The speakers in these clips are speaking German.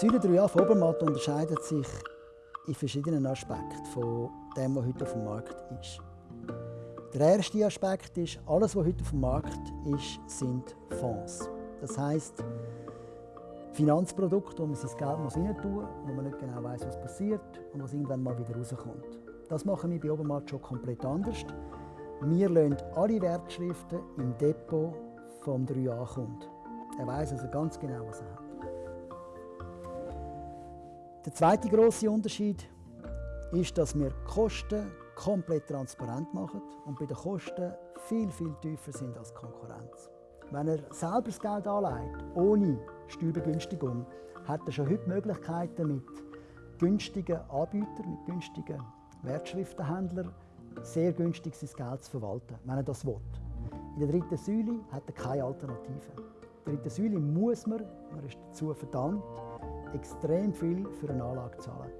Säule 3a von Obermatt unterscheidet sich in verschiedenen Aspekten von dem, was heute auf dem Markt ist. Der erste Aspekt ist, alles, was heute auf dem Markt ist, sind Fonds. Das heißt Finanzprodukte, wo man sein Geld muss rein tun wo man nicht genau weiß, was passiert und was irgendwann mal wieder rauskommt. Das machen wir bei Obermatt schon komplett anders. Wir lassen alle Wertschriften im Depot vom 3A-Kunden. Er weiß also ganz genau, was er hat. Der zweite große Unterschied ist, dass wir Kosten komplett transparent machen und bei den Kosten viel, viel tiefer sind als Konkurrenz. Wenn er selber das Geld anlegt, ohne Steuerbegünstigung, hat er schon heute Möglichkeiten mit günstigen Anbietern, mit günstigen Wertschriftenhändlern sehr günstig sein Geld zu verwalten, wenn er das will. In der dritten Säule hat er keine Alternative. In der dritten Säule muss man, man ist dazu verdammt, extrem viel für eine Anlage zahlen.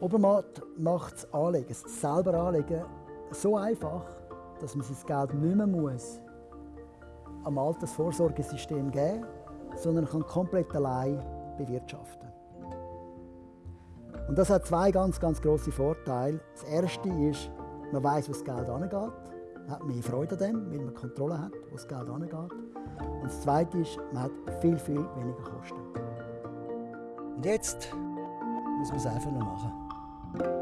Obermatt macht das Anlegen, das selber Anlegen, so einfach, dass man sein Geld nicht mehr muss am Altersvorsorgesystem geben sondern kann komplett allein bewirtschaften. Und das hat zwei ganz, ganz große Vorteile. Das erste ist, man weiß, wo das Geld angeht. Man hat mehr Freude an dem, weil man Kontrolle hat, wo das Geld angeht. Und das zweite ist, man hat viel, viel weniger Kosten. Und jetzt muss man es einfach noch machen.